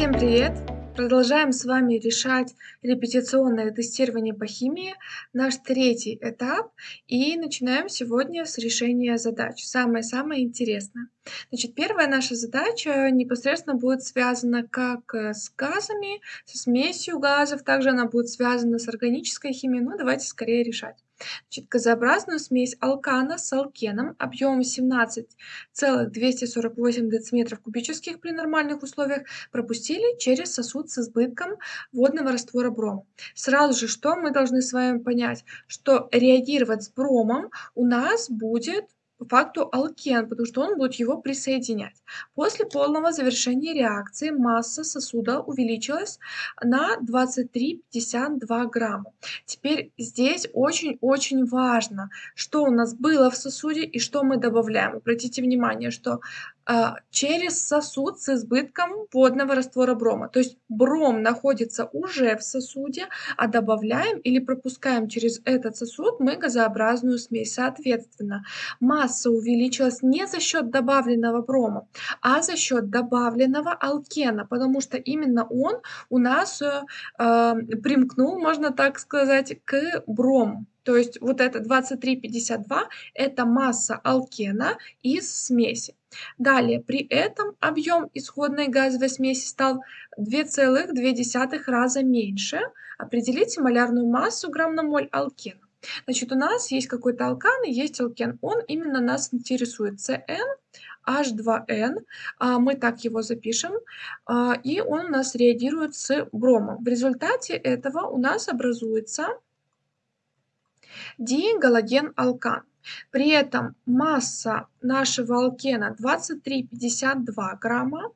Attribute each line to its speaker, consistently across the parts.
Speaker 1: Всем привет! Продолжаем с вами решать репетиционное тестирование по химии, наш третий этап, и начинаем сегодня с решения задач. Самое-самое интересное. Значит, первая наша задача непосредственно будет связана как э, с газами, со смесью газов, также она будет связана с органической химией, но давайте скорее решать. Значит, газообразную смесь алкана с алкеном объемом 17,248 дециметров кубических при нормальных условиях пропустили через сосуд с избытком водного раствора брома. Сразу же, что мы должны с вами понять, что реагировать с бромом у нас будет факту алкен, потому что он будет его присоединять. После полного завершения реакции масса сосуда увеличилась на 23,52 грамма. Теперь здесь очень-очень важно, что у нас было в сосуде и что мы добавляем. Обратите внимание, что а, через сосуд с избытком водного раствора брома. То есть бром находится уже в сосуде, а добавляем или пропускаем через этот сосуд мы газообразную смесь. Соответственно, масса увеличилась не за счет добавленного брома, а за счет добавленного алкена, потому что именно он у нас э, э примкнул, можно так сказать, к брому. То есть вот это 23,52 это масса алкена из смеси. Далее, при этом объем исходной газовой смеси стал 2,2 раза меньше. Определите малярную массу грамм на моль алкена. Значит, у нас есть какой-то алкан и есть алкен. Он именно нас интересует. CN, H2N, а, мы так его запишем, а, и он у нас реагирует с бромом. В результате этого у нас образуется дигалоген-алкан. При этом масса нашего алкена 23,52 грамма.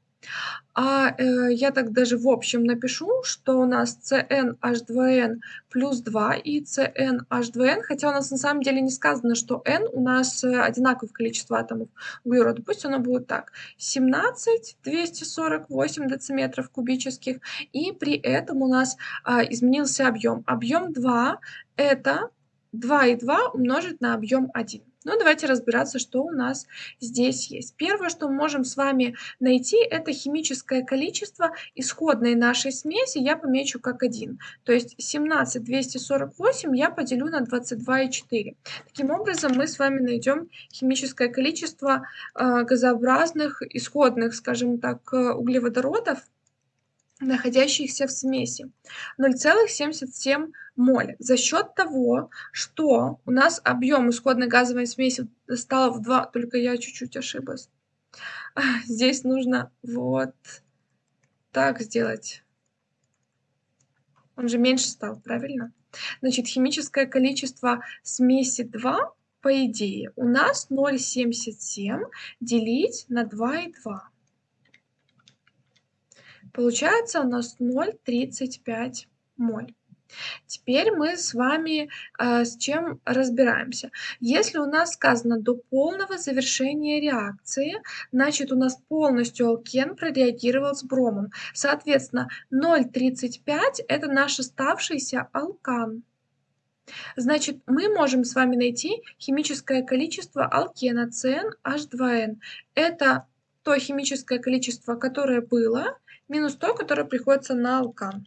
Speaker 1: А э, я так даже в общем напишу, что у нас CnH2n плюс 2 и CnH2n, хотя у нас на самом деле не сказано, что n у нас э, одинаковое количество атомов углерода. Пусть оно будет так. 17 248 дециметров кубических. И при этом у нас а, изменился объем. Объем 2 это 2 и 2 умножить на объем 1. Ну, давайте разбираться, что у нас здесь есть. Первое, что мы можем с вами найти, это химическое количество исходной нашей смеси. Я помечу как 1. То есть 17248 я поделю на 22,4. Таким образом, мы с вами найдем химическое количество э, газообразных исходных, скажем так, э, углеводородов, находящихся в смеси 0,77 моль. За счет того, что у нас объем исходной газовой смеси стал в 2, только я чуть-чуть ошиблась. Здесь нужно вот так сделать. Он же меньше стал, правильно? Значит, химическое количество смеси 2, по идее, у нас 0,77 делить на 2,2. Получается у нас 0,35 моль. Теперь мы с вами э, с чем разбираемся. Если у нас сказано до полного завершения реакции, значит у нас полностью алкен прореагировал с бромом. Соответственно, 0,35 это наш оставшийся алкан. Значит, мы можем с вами найти химическое количество алкена CnH2n. Это то химическое количество, которое было, минус то, которое приходится на алкан.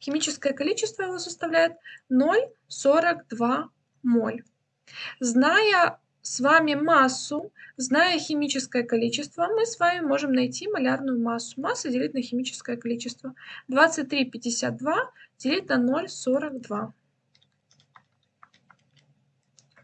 Speaker 1: Химическое количество его составляет 0,42 моль. Зная с вами массу, зная химическое количество, мы с вами можем найти малярную массу. Масса делить на химическое количество. 23,52 делить на 0,42.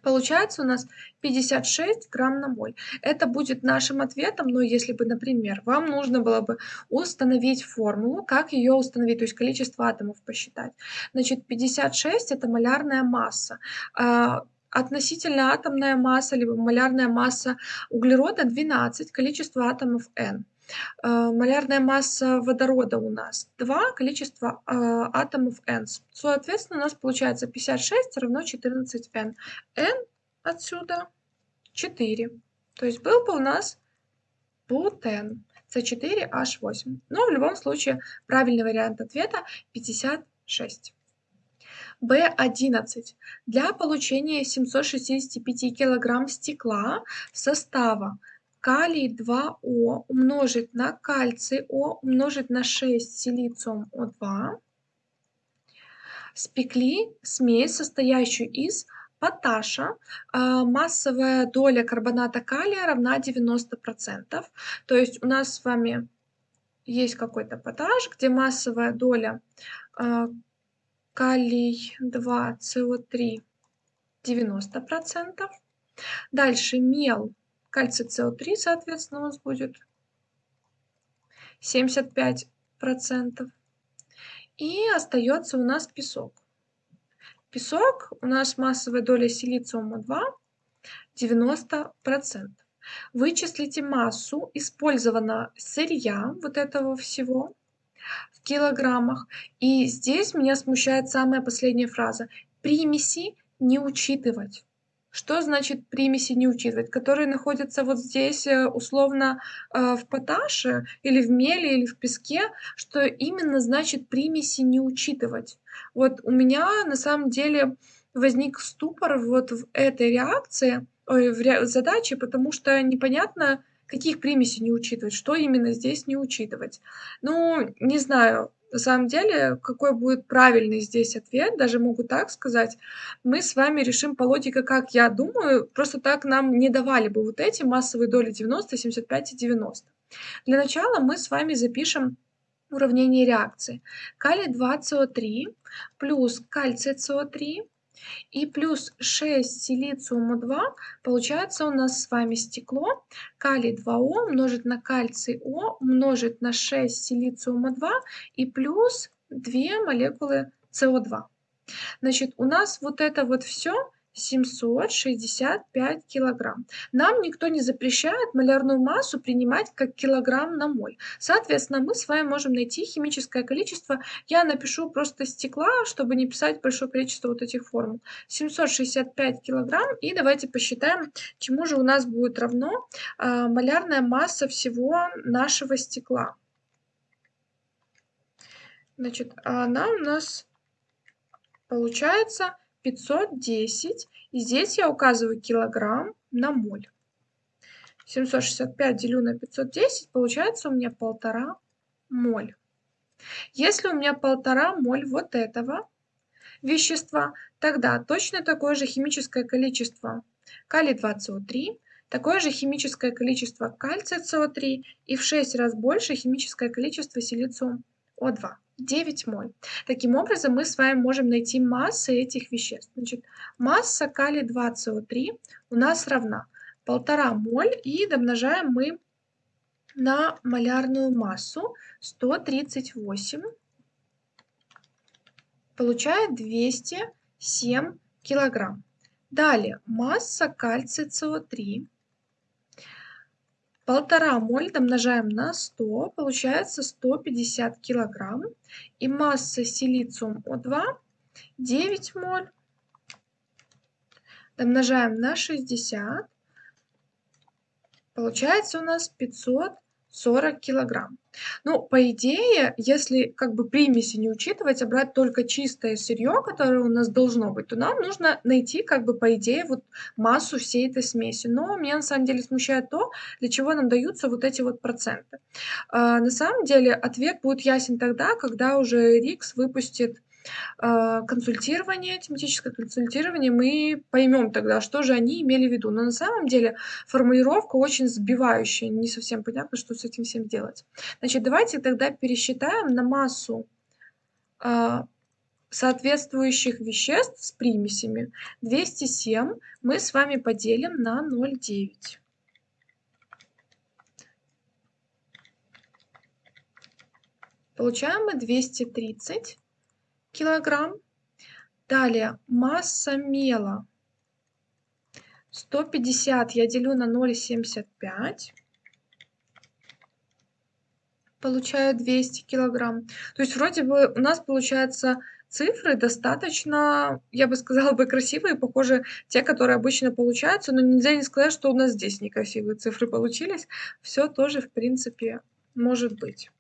Speaker 1: Получается у нас 56 грамм на моль. Это будет нашим ответом, но если бы, например, вам нужно было бы установить формулу, как ее установить, то есть количество атомов посчитать. Значит, 56 это малярная масса. А, относительно атомная масса, либо малярная масса углерода 12, количество атомов n. Э, малярная масса водорода у нас 2, количество э, атомов n. Соответственно, у нас получается 56 равно 14n. n отсюда 4. То есть был бы у нас бутен. С4H8. Но в любом случае правильный вариант ответа 56. B11. Для получения 765 кг стекла состава калий 2О умножить на кальций О умножить на 6 силициум О2. Спекли смесь, состоящую из поташа. А, массовая доля карбоната калия равна 90%. То есть у нас с вами есть какой-то поташ, где массовая доля а, калий 2 СО3 90%. Дальше мел, кальций СО3, соответственно, у нас будет 75%. И остается у нас песок. Песок у нас массовая доля силициума 2 90%. Вычислите массу использованного сырья вот этого всего в килограммах. И здесь меня смущает самая последняя фраза. Примеси не учитывать. Что значит примеси не учитывать? Которые находятся вот здесь э, условно э, в поташе или в меле или в песке, что именно значит примеси не учитывать? Вот у меня на самом деле возник ступор вот в этой реакции, ой, в ре задаче, потому что непонятно, каких примесей не учитывать, что именно здесь не учитывать. Ну, не знаю, на самом деле, какой будет правильный здесь ответ, даже могу так сказать, мы с вами решим по логике, как я думаю, просто так нам не давали бы вот эти массовые доли 90, 75 и 90. Для начала мы с вами запишем уравнение реакции. Калий 2СО3 плюс кальций СО3 и плюс 6 силициума 2, получается у нас с вами стекло, калий 2О умножить на кальций О умножить на 6 силициума 2 и плюс 2 молекулы СО2. Значит, у нас вот это вот все 765 килограмм. Нам никто не запрещает малярную массу принимать как килограмм на моль. Соответственно, мы с вами можем найти химическое количество. Я напишу просто стекла, чтобы не писать большое количество вот этих формул. 765 килограмм. И давайте посчитаем, чему же у нас будет равно э, малярная масса всего нашего стекла. Значит, она у нас получается 510. И здесь я указываю килограмм на моль. 765 делю на 510, получается у меня полтора моль. Если у меня полтора моль вот этого вещества, тогда точно такое же химическое количество калий 2СО3, такое же химическое количество кальция СО3 и в 6 раз больше химическое количество силициум О2. 9 моль. Таким образом, мы с вами можем найти массы этих веществ. Значит, масса калий 2СО3 у нас равна 1,5 моль и домножаем мы на малярную массу 138, получает 207 килограмм. Далее, масса кальция СО3 Полтора моль домножаем на 100, получается 150 килограмм. И масса силициум О2 9 моль домножаем на 60, получается у нас 500 40 килограмм. Ну, по идее, если как бы примеси не учитывать, а брать только чистое сырье, которое у нас должно быть, то нам нужно найти как бы по идее вот массу всей этой смеси. Но меня на самом деле смущает то, для чего нам даются вот эти вот проценты. А, на самом деле ответ будет ясен тогда, когда уже Рикс выпустит консультирование, тематическое консультирование, мы поймем тогда, что же они имели в виду. Но на самом деле формулировка очень сбивающая, не совсем понятно, что с этим всем делать. Значит, давайте тогда пересчитаем на массу а, соответствующих веществ с примесями. 207 мы с вами поделим на 0,9. Получаем мы 230 килограмм. Далее масса мела 150 я делю на 0,75. Получаю 200 килограмм. То есть вроде бы у нас получается цифры достаточно, я бы сказала бы, красивые, похоже, те, которые обычно получаются, но нельзя не сказать, что у нас здесь некрасивые цифры получились. Все тоже, в принципе, может быть.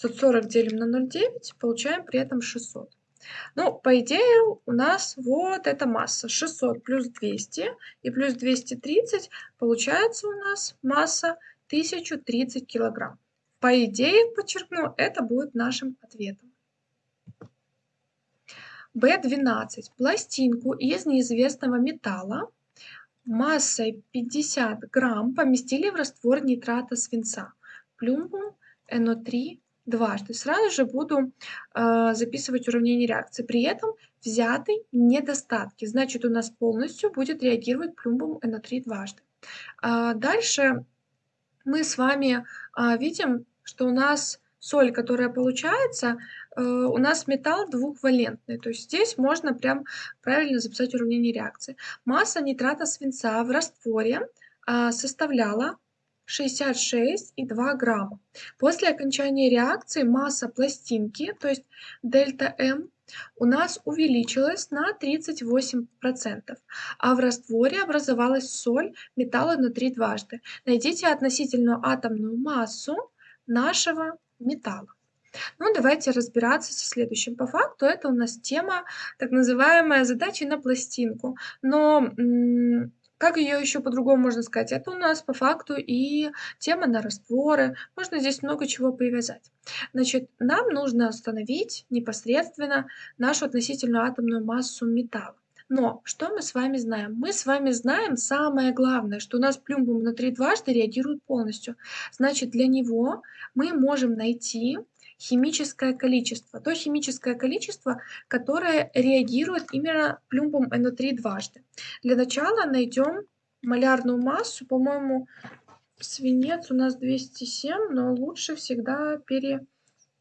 Speaker 1: 540 делим на 0,9, получаем при этом 600. Ну, по идее, у нас вот эта масса 600 плюс 200 и плюс 230, получается у нас масса 1030 килограмм. По идее, подчеркну, это будет нашим ответом. B12. Пластинку из неизвестного металла массой 50 грамм поместили в раствор нитрата свинца. Плюмбум NO3 дважды. Сразу же буду э, записывать уравнение реакции. При этом взяты недостатки. Значит, у нас полностью будет реагировать плюмбум NO3 дважды. А дальше мы с вами а, видим, что у нас соль, которая получается, э, у нас металл двухвалентный. То есть здесь можно прям правильно записать уравнение реакции. Масса нитрата свинца в растворе а, составляла 66,2 грамма. После окончания реакции масса пластинки, то есть дельта М, у нас увеличилась на 38%, а в растворе образовалась соль металла внутри дважды. Найдите относительную атомную массу нашего металла. Ну, давайте разбираться со следующим. По факту это у нас тема, так называемая задача на пластинку. Но как ее еще по-другому можно сказать? Это у нас по факту и тема на растворы. Можно здесь много чего привязать. Значит, нам нужно установить непосредственно нашу относительную атомную массу металла. Но что мы с вами знаем? Мы с вами знаем самое главное, что у нас плюмбум внутри дважды реагирует полностью. Значит, для него мы можем найти химическое количество. То химическое количество, которое реагирует именно плюмбум NO3 дважды. Для начала найдем малярную массу. По-моему, свинец у нас 207, но лучше всегда пере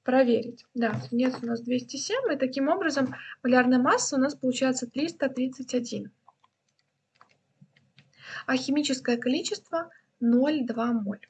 Speaker 1: проверить. Да, свинец у нас 207, и таким образом малярная масса у нас получается 331. А химическое количество 0,2 моль.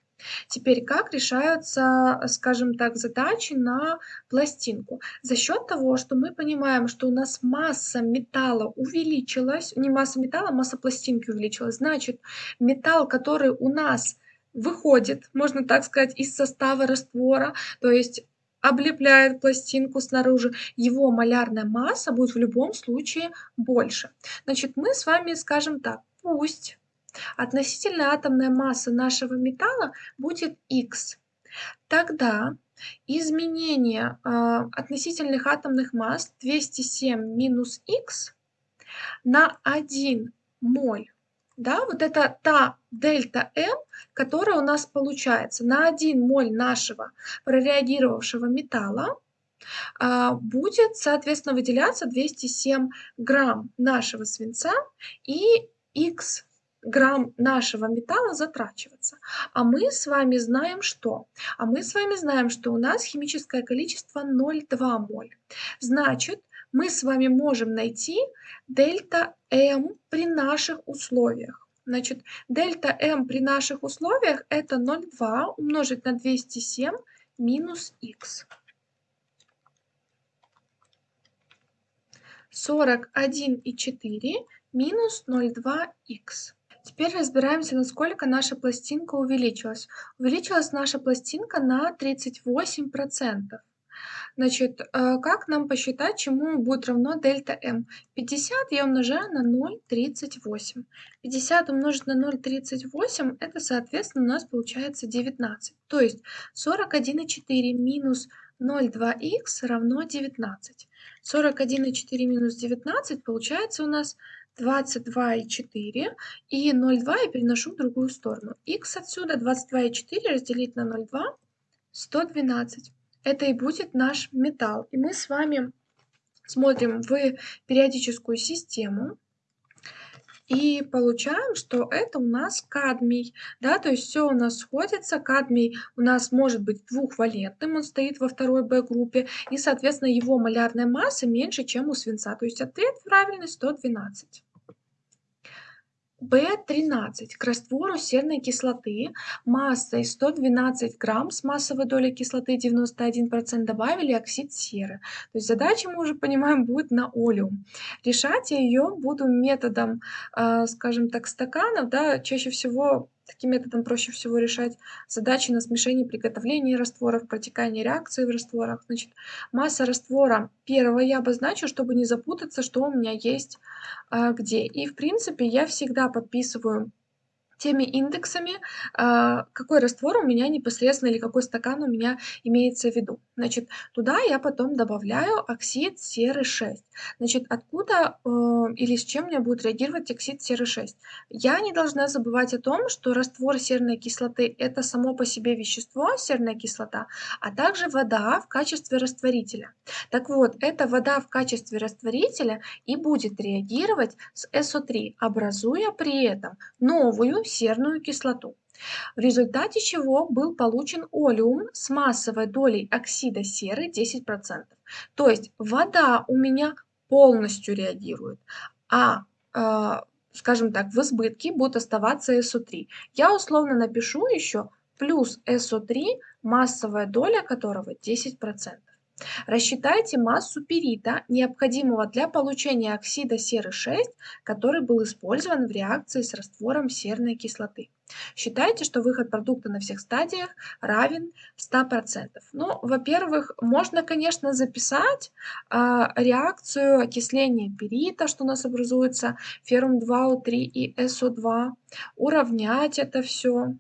Speaker 1: Теперь как решаются, скажем так, задачи на пластинку? За счет того, что мы понимаем, что у нас масса металла увеличилась, не масса металла, а масса пластинки увеличилась, значит, металл, который у нас выходит, можно так сказать, из состава раствора, то есть облепляет пластинку снаружи, его малярная масса будет в любом случае больше. Значит, мы с вами скажем так, пусть относительная атомная масса нашего металла будет x. Тогда изменение э, относительных атомных масс 207 минус x на 1 моль. Да, вот это та дельта М, которая у нас получается. На 1 моль нашего прореагировавшего металла, а, будет, соответственно, выделяться 207 грамм нашего свинца и х грамм нашего металла затрачиваться. А мы с вами знаем что? А мы с вами знаем, что у нас химическое количество 0,2 моль. Значит, мы с вами можем найти дельта М при наших условиях. Значит, дельта М при наших условиях это 0,2 умножить на 207 минус х. 41,4 минус 0,2х. Теперь разбираемся, насколько наша пластинка увеличилась. Увеличилась наша пластинка на 38%. Значит, э, как нам посчитать, чему будет равно дельта m? 50 я умножаю на 0,38. 50 умножить на 0,38, это, соответственно, у нас получается 19. То есть 41,4 минус 0,2х равно 19. 41,4 минус 19 получается у нас 22,4 и 0,2 я переношу в другую сторону. х отсюда 22,4 разделить на 0,2 112 это и будет наш металл. И мы с вами смотрим в периодическую систему и получаем, что это у нас кадмий, да, то есть все у нас сходится, кадмий у нас может быть двухвалентным, он стоит во второй Б-группе, и, соответственно, его малярная масса меньше, чем у свинца, то есть ответ правильный 112. В13 к раствору серной кислоты массой 112 грамм с массовой долей кислоты 91% добавили оксид серы. То есть задача, мы уже понимаем, будет на олеум. Решать я ее буду методом, э, скажем так, стаканов. Да, чаще всего таким методом проще всего решать задачи на смешение приготовления растворов, протекание реакции в растворах. Значит, масса раствора первого я обозначу, чтобы не запутаться, что у меня есть а, где. И, в принципе, я всегда подписываю теми индексами, а, какой раствор у меня непосредственно или какой стакан у меня имеется в виду. Значит, туда я потом добавляю оксид серы 6. Значит, откуда э, или с чем мне будет реагировать оксид серы 6? Я не должна забывать о том, что раствор серной кислоты – это само по себе вещество, серная кислота, а также вода в качестве растворителя. Так вот, эта вода в качестве растворителя и будет реагировать с СО3, образуя при этом новую серную кислоту, в результате чего был получен олеум с массовой долей оксида серы 10%. То есть вода у меня полностью реагирует, а э, скажем так, в избытке будет оставаться СО3. Я условно напишу еще плюс СО3, массовая доля которого 10%. Рассчитайте массу перита, необходимого для получения оксида серы 6, который был использован в реакции с раствором серной кислоты. Считайте, что выход продукта на всех стадиях равен 100%. Ну, во-первых, можно, конечно, записать э, реакцию окисления перита, что у нас образуется феррум 2О3 и СО2, уравнять это все.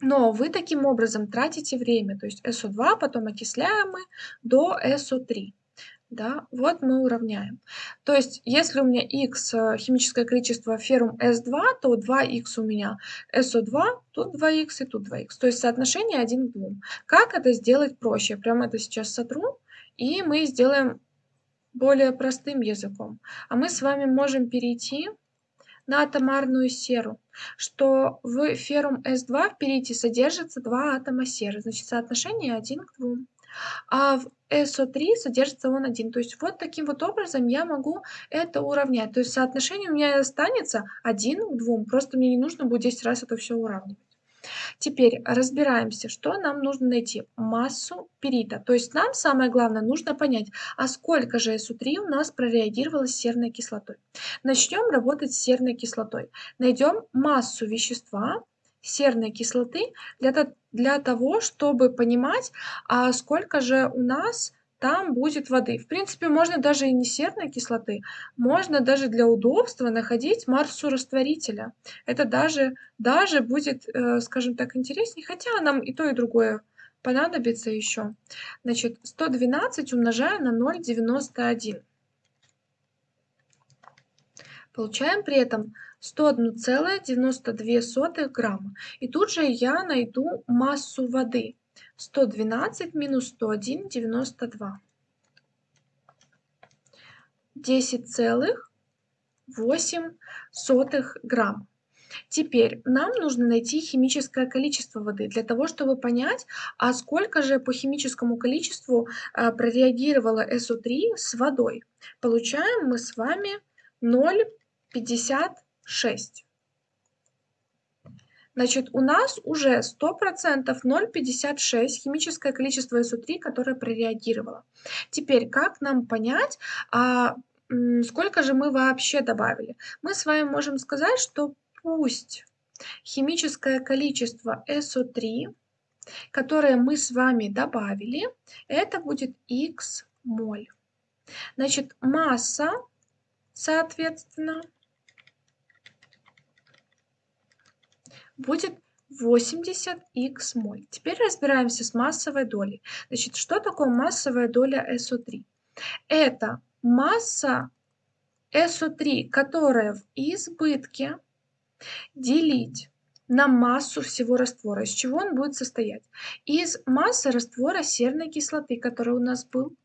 Speaker 1: Но вы таким образом тратите время, то есть СО2 потом окисляем мы до СО3. Да, вот мы уравняем. То есть, если у меня x э, химическое количество феррум S2, то 2x у меня SO2, тут 2x и тут 2x. То есть соотношение 1 к 2. Как это сделать проще? Я прямо это сейчас сотру, и мы сделаем более простым языком. А мы с вами можем перейти на атомарную серу, что в феррум S2 в перите содержится два атома серы, значит соотношение 1 к 2. А в SO3 содержится он один. То есть вот таким вот образом я могу это уравнять. То есть соотношение у меня останется 1 к 2. Просто мне не нужно будет 10 раз это все уравнивать. Теперь разбираемся, что нам нужно найти. Массу перита. То есть нам самое главное нужно понять, а сколько же СУ3 у нас прореагировало с серной кислотой. Начнем работать с серной кислотой. Найдем массу вещества серной кислоты для, для того, чтобы понимать, а сколько же у нас там будет воды. В принципе, можно даже и не серной кислоты, можно даже для удобства находить массу растворителя. Это даже, даже будет, э, скажем так, интереснее, хотя нам и то, и другое понадобится еще. Значит, 112 умножаем на 0,91. Получаем при этом 101,92 грамма. И тут же я найду массу воды. 112 минус 101, 92. 10,8 грамм. Теперь нам нужно найти химическое количество воды для того, чтобы понять, а сколько же по химическому количеству а, прореагировало СО3 с водой. Получаем мы с вами 0,56. Значит, у нас уже 100% 0,56 химическое количество СО3, которое прореагировало. Теперь, как нам понять, а, сколько же мы вообще добавили? Мы с вами можем сказать, что пусть химическое количество СО3, которое мы с вами добавили, это будет Х моль. Значит, масса, соответственно, будет 80 х моль. Теперь разбираемся с массовой долей. Значит, что такое массовая доля СО3? Это масса СО3, которая в избытке делить на массу всего раствора. Из чего он будет состоять? Из массы раствора серной кислоты, который у нас был,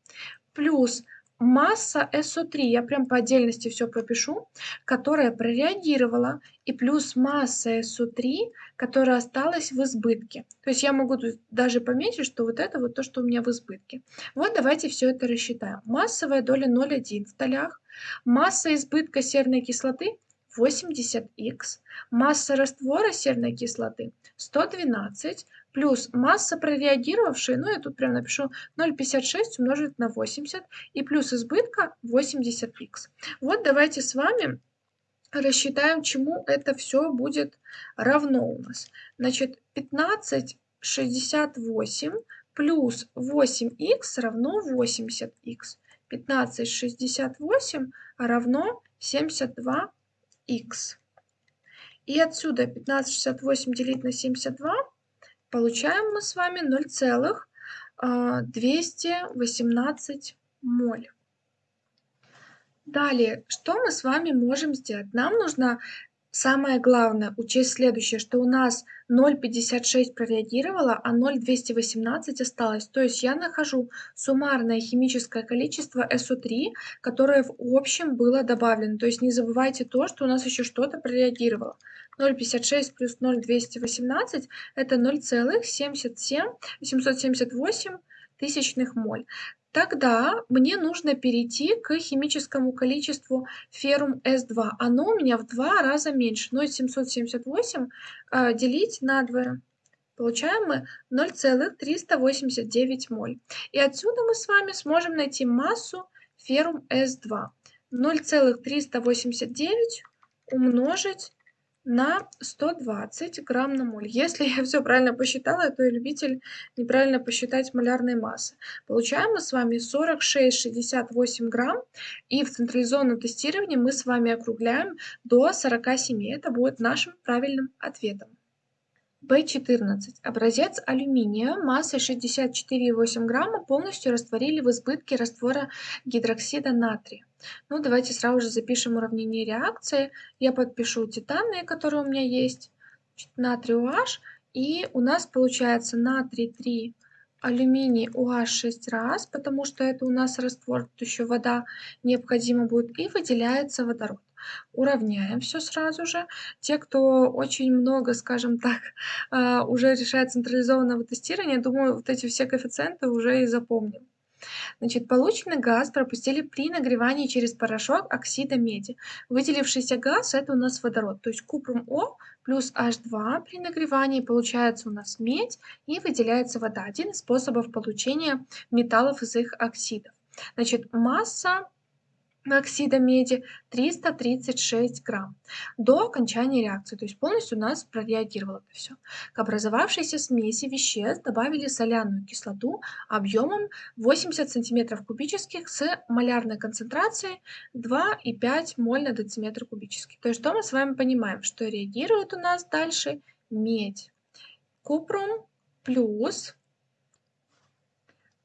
Speaker 1: плюс масса СО3, я прям по отдельности все пропишу, которая прореагировала, и плюс масса СО3, которая осталась в избытке. То есть я могу даже пометить, что вот это вот то, что у меня в избытке. Вот давайте все это рассчитаем. Массовая доля 0,1 в толях, масса избытка серной кислоты 80х, масса раствора серной кислоты 112, плюс масса прореагировавшей, ну я тут прям напишу 0,56 умножить на 80, и плюс избытка 80х. Вот давайте с вами рассчитаем, чему это все будет равно у нас. Значит, 1568 плюс 8х равно 80х. 1568 равно 72х. И отсюда 1568 делить на 72 получаем мы с вами 0,218 моль. Далее, что мы с вами можем сделать? Нам нужно самое главное учесть следующее, что у нас 0,56 прореагировало, а 0,218 осталось. То есть я нахожу суммарное химическое количество SO3, которое в общем было добавлено. То есть не забывайте то, что у нас еще что-то прореагировало. 0,56 плюс 0,218 это 0,778 тысячных моль. Тогда мне нужно перейти к химическому количеству феррум С2. Оно у меня в два раза меньше. 0,778 э, делить на 2. Получаем мы 0,389 моль. И отсюда мы с вами сможем найти массу феррум С2. 0,389 умножить на 120 грамм на моль. Если я все правильно посчитала, то я любитель неправильно посчитать малярной массы. Получаем мы с вами 46,68 грамм, и в централизованном тестировании мы с вами округляем до 47. Это будет нашим правильным ответом. В14. Образец алюминия массой 64,8 грамма полностью растворили в избытке раствора гидроксида натрия. Ну, давайте сразу же запишем уравнение реакции. Я подпишу титаны, которые у меня есть. Натрий OH. И у нас получается натрий 3, алюминий OH 6 раз, потому что это у нас раствор, тут еще вода необходима будет. И выделяется водород уравняем все сразу же. Те, кто очень много, скажем так, а, уже решает централизованного тестирования, думаю, вот эти все коэффициенты уже и запомнил. Значит, полученный газ пропустили при нагревании через порошок оксида меди. Выделившийся газ – это у нас водород, то есть купрум О плюс H2 при нагревании получается у нас медь и выделяется вода. Один из способов получения металлов из их оксидов. Значит, масса оксида меди 336 грамм до окончания реакции, то есть полностью у нас прореагировало это все. К образовавшейся смеси веществ добавили соляную кислоту объемом 80 сантиметров кубических с малярной концентрацией 2,5 моль на дециметр кубический. То есть что мы с вами понимаем, что реагирует у нас дальше медь. Купрум плюс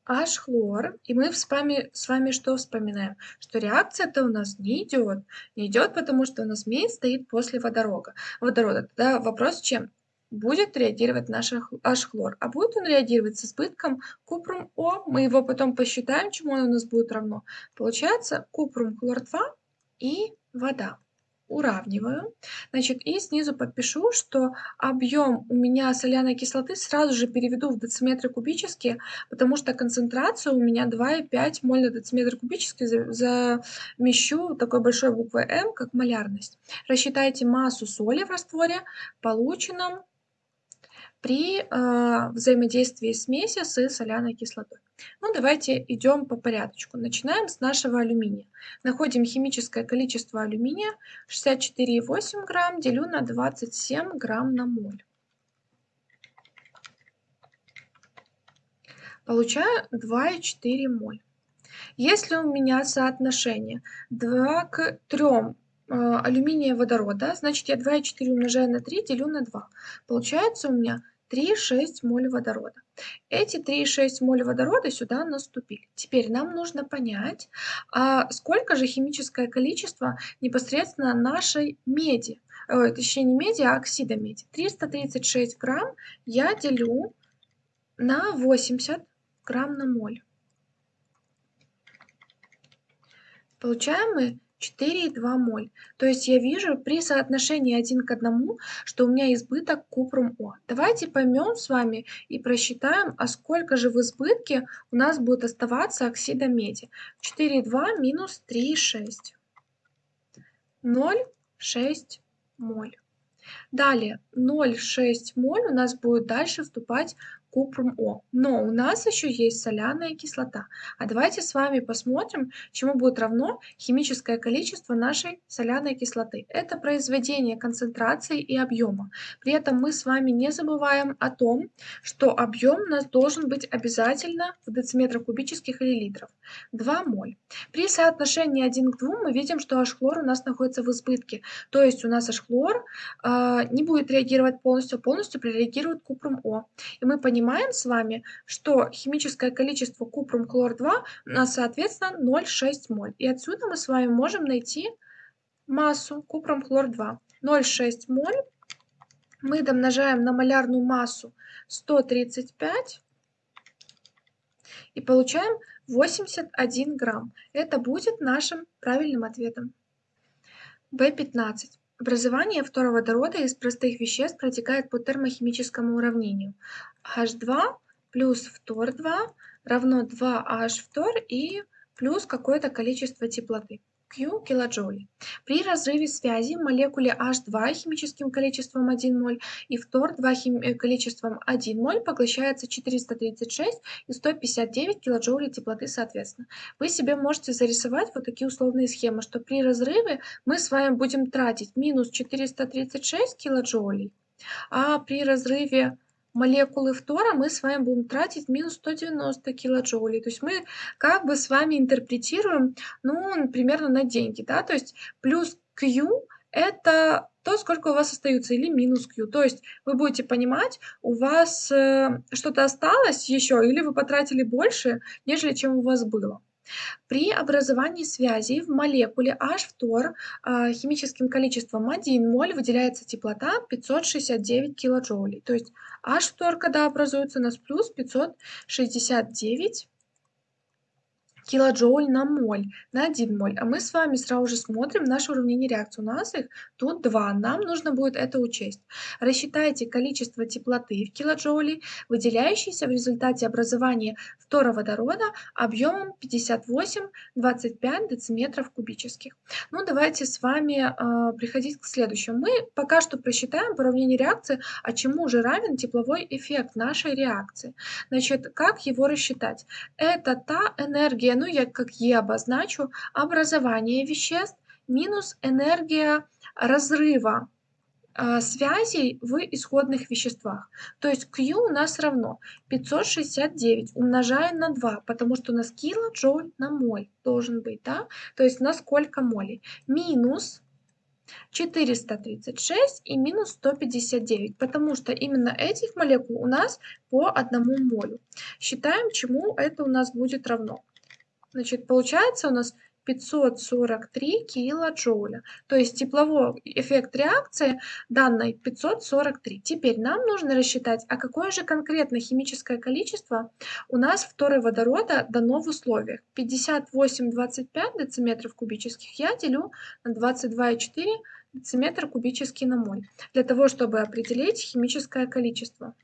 Speaker 1: H-хлор. И мы с вами, что вспоминаем? Что реакция-то у нас не идет. Не идет, потому что у нас медь стоит после водорода. водорода. Тогда вопрос чем? Будет реагировать наш H-хлор. А будет он реагировать с избытком купрум О. Мы его потом посчитаем, чему он у нас будет равно. Получается купрум хлор 2 и вода уравниваю. Значит, и снизу подпишу, что объем у меня соляной кислоты сразу же переведу в дециметры кубические, потому что концентрация у меня 2,5 моль на дециметр кубический замещу такой большой буквой М, как малярность. Рассчитайте массу соли в растворе, полученном при э, взаимодействии смеси с соляной кислотой. Ну, давайте идем по порядочку. Начинаем с нашего алюминия. Находим химическое количество алюминия 64,8 грамм, делю на 27 грамм на моль. Получаю 2,4 моль. Если у меня соотношение 2 к 3 э, алюминия водорода, значит я 2,4 умножаю на 3, делю на 2. Получается у меня 3,6 моль водорода. Эти 3,6 моль водорода сюда наступили. Теперь нам нужно понять, а сколько же химическое количество непосредственно нашей меди, э, точнее не меди, а оксида меди. 336 грамм я делю на 80 грамм на моль. Получаем мы 4,2 моль. То есть я вижу при соотношении 1 к 1, что у меня избыток купрум О. Давайте поймем с вами и просчитаем, а сколько же в избытке у нас будет оставаться оксида меди. 4,2 минус 3,6. 0,6 моль. Далее 0,6 моль у нас будет дальше вступать купрум О. Но у нас еще есть соляная кислота. А давайте с вами посмотрим, чему будет равно химическое количество нашей соляной кислоты. Это произведение концентрации и объема. При этом мы с вами не забываем о том, что объем у нас должен быть обязательно в дециметрах кубических или литров. 2 моль. При соотношении 1 к 2 мы видим, что H-хлор у нас находится в избытке. То есть у нас H-хлор э, не будет реагировать полностью, а полностью прореагирует купрум О. И мы понимаем с вами, что химическое количество купрум-хлор-2 у нас, соответственно, 0,6 моль. И отсюда мы с вами можем найти массу купрум-хлор-2. 0,6 моль мы домножаем на малярную массу 135 и получаем 81 грамм. Это будет нашим правильным ответом. В15. Образование фторводорода из простых веществ протекает по термохимическому уравнению. H2 плюс фтор-2 равно 2H фтор и плюс какое-то количество теплоты. Q килоджоулей. При разрыве связи молекуле H2 химическим количеством 1 моль и фтор-2 хим... Э, количеством 1 моль поглощается 436 и 159 килоджоулей теплоты соответственно. Вы себе можете зарисовать вот такие условные схемы, что при разрыве мы с вами будем тратить минус 436 килоджоулей, а при разрыве молекулы фтора мы с вами будем тратить минус 190 килоджоулей. То есть мы как бы с вами интерпретируем, ну, примерно на деньги, да, то есть плюс Q это то, сколько у вас остается, или минус Q. То есть вы будете понимать, у вас э, что-то осталось еще, или вы потратили больше, нежели чем у вас было. При образовании связей в молекуле H-фтор а, химическим количеством 1 моль выделяется теплота 569 килоджоулей. То есть H-фтор, когда образуется, у нас плюс 569 килоджоуль на моль, на 1 моль. А мы с вами сразу же смотрим наше уравнение реакции. У нас их тут 2. Нам нужно будет это учесть. Рассчитайте количество теплоты в килоджоуле, выделяющейся в результате образования фтороводорода объемом 58-25 дециметров кубических. Ну, давайте с вами э, приходить к следующему. Мы пока что просчитаем по уравнению реакции, а чему же равен тепловой эффект нашей реакции. Значит, как его рассчитать? Это та энергия, ну я как Е обозначу, образование веществ минус энергия разрыва э, связей в исходных веществах. То есть Q у нас равно 569 умножаем на 2, потому что у нас килоджоуль на моль должен быть, да? То есть на сколько молей? Минус 436 и минус 159, потому что именно этих молекул у нас по одному молю. Считаем, чему это у нас будет равно. Значит, получается у нас 543 килоджоуля. То есть тепловой эффект реакции данной 543. Теперь нам нужно рассчитать, а какое же конкретно химическое количество у нас второго-водорода дано в условиях. 58,25 дециметров кубических я делю на 22,4 дециметра кубический на моль. Для того, чтобы определить химическое количество.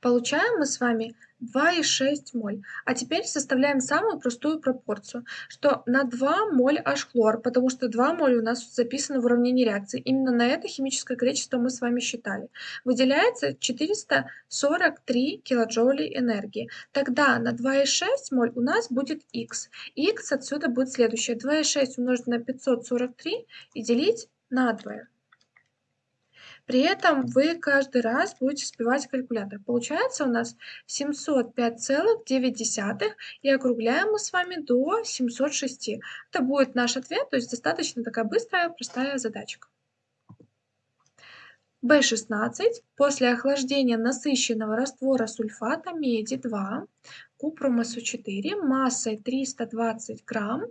Speaker 1: Получаем мы с вами 2,6 моль. А теперь составляем самую простую пропорцию, что на 2 моль H-хлор, потому что 2 моль у нас записано в уравнении реакции. Именно на это химическое количество мы с вами считали. Выделяется 443 килоджоулей энергии. Тогда на 2,6 моль у нас будет X. X отсюда будет следующее. 2,6 умножить на 543 и делить на 2. При этом вы каждый раз будете сбивать калькулятор. Получается у нас 705,9 и округляем мы с вами до 706. Это будет наш ответ, то есть достаточно такая быстрая, простая задачка. B16 после охлаждения насыщенного раствора сульфата меди 2, купрума СО4 массой 320 грамм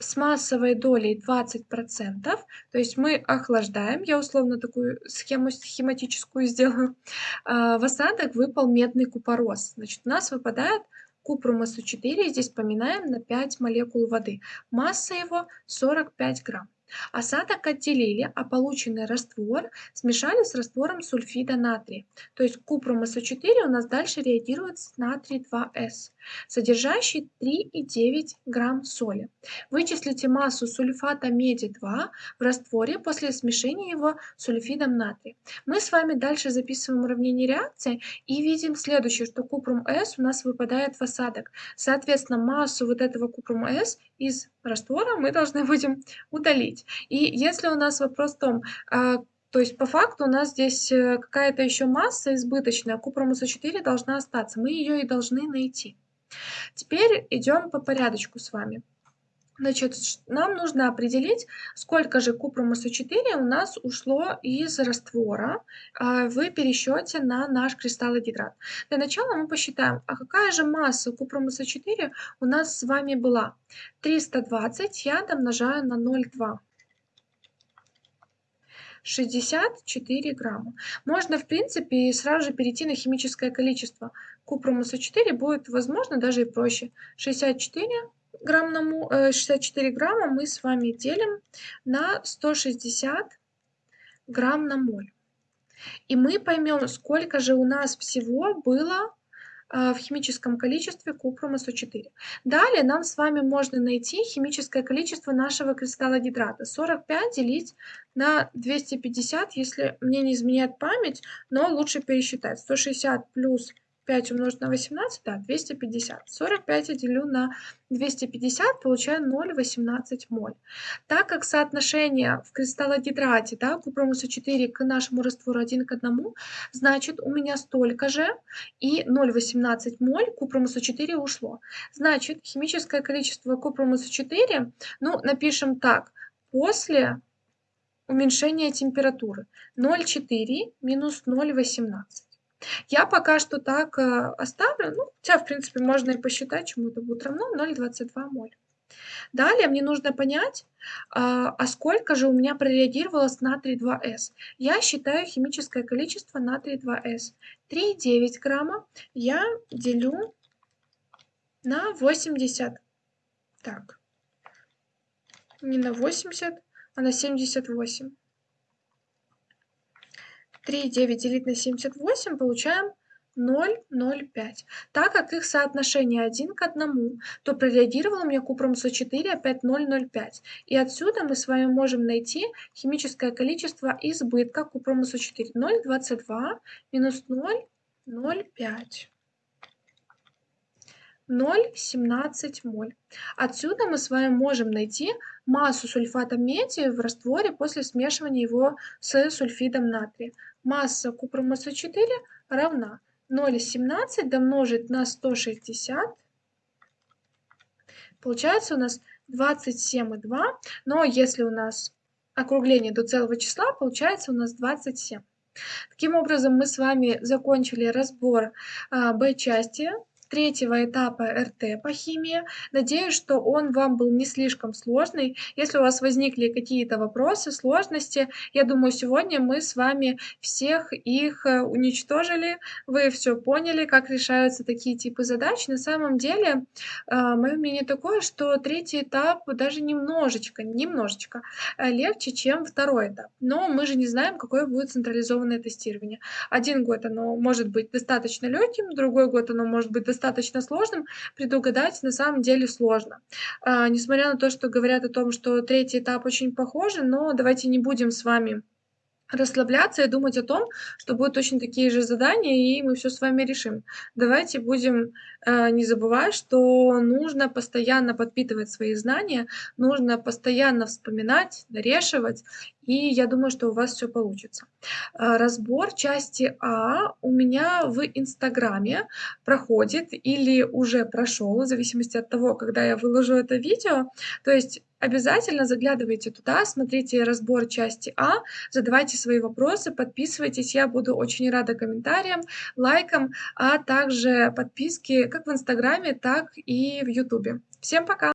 Speaker 1: с массовой долей 20%, то есть мы охлаждаем, я условно такую схему схематическую сделаю, а, в осадок выпал медный купорос. Значит, у нас выпадает купрум СО4, здесь поминаем на 5 молекул воды. Масса его 45 грамм. Осадок отделили, а полученный раствор смешали с раствором сульфида натрия. То есть купрум СО4 у нас дальше реагирует с натрий 2С, содержащий 3,9 грамм соли. Вычислите массу сульфата меди 2 в растворе после смешения его с сульфидом натрия. Мы с вами дальше записываем уравнение реакции и видим следующее, что купрум С у нас выпадает в осадок. Соответственно, массу вот этого купрума С из раствора мы должны будем удалить. И если у нас вопрос в том, а, то есть по факту у нас здесь э, какая-то еще масса избыточная, купрум СО4 должна остаться, мы ее и должны найти. Теперь идем по порядочку с вами. Значит, нам нужно определить, сколько же купрум СО4 у нас ушло из раствора а, в пересчете на наш кристаллогидрат. Для начала мы посчитаем, а какая же масса купрум СО4 у нас с вами была. 320 я домножаю на 0,2. 64 грамма. Можно, в принципе, сразу же перейти на химическое количество. Купрум СО4 будет, возможно, даже и проще. 64 грамм на 64 э, грамма мы с вами делим на 160 грамм на моль. И мы поймем, сколько же у нас всего было а, в химическом количестве купрума СО4. Далее нам с вами можно найти химическое количество нашего кристалла гидрата. 45 делить на 250, если мне не изменяет память, но лучше пересчитать. 160 плюс 5 умножить на 18, да, 250. 45 я делю на 250, получаю 0,18 моль. Так как соотношение в кристаллогидрате, да, купромуса 4 к нашему раствору 1 к 1, значит у меня столько же и 0,18 моль купромуса 4 ушло. Значит, химическое количество купромуса 4, ну, напишем так, после уменьшения температуры 0,4 минус 0,18. Я пока что так э, оставлю, ну, хотя, в принципе, можно и посчитать, чему это будет равно, 0,22 моль. Далее мне нужно понять, а, а сколько же у меня прореагировало с натрий 2С. Я считаю химическое количество натрий 2С. 3,9 грамма я делю на 80. Так, не на 80, а на 78. 3,9 делить на 78 получаем 0,05. Так как их соотношение 1 к 1, то прореагировал у меня купрум СО4 опять 0,05. И отсюда мы с вами можем найти химическое количество избытка купрума СО4. 0,22 минус 0,05. 0,17 моль. Отсюда мы с вами можем найти массу сульфата меди в растворе после смешивания его с сульфидом натрия. Масса купрума СО4 равна 0,17 домножить на 160. Получается у нас 27,2. Но если у нас округление до целого числа, получается у нас 27. Таким образом, мы с вами закончили разбор а, Б-части третьего этапа РТ по химии. Надеюсь, что он вам был не слишком сложный. Если у вас возникли какие-то вопросы, сложности, я думаю, сегодня мы с вами всех их э, уничтожили. Вы все поняли, как решаются такие типы задач. На самом деле, э, мое мнение такое, что третий этап даже немножечко, немножечко э, легче, чем второй этап. Но мы же не знаем, какое будет централизованное тестирование. Один год оно может быть достаточно легким, другой год оно может быть достаточно достаточно сложным, предугадать на самом деле сложно. А, несмотря на то, что говорят о том, что третий этап очень похожи, но давайте не будем с вами расслабляться и думать о том, что будут точно такие же задания, и мы все с вами решим. Давайте будем э, не забывать, что нужно постоянно подпитывать свои знания, нужно постоянно вспоминать, дорешивать, и я думаю, что у вас все получится. Э, разбор части А у меня в Инстаграме проходит или уже прошел, в зависимости от того, когда я выложу это видео. То есть Обязательно заглядывайте туда, смотрите разбор части А, задавайте свои вопросы, подписывайтесь. Я буду очень рада комментариям, лайкам, а также подписке как в Инстаграме, так и в Ютубе. Всем пока!